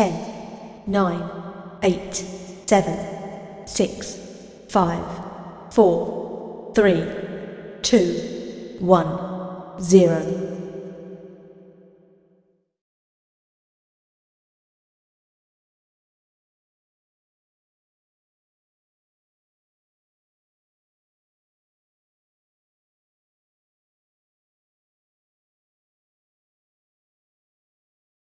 10, 9, 8, 7, 6, 5, 4, 3, 2, 1, 0.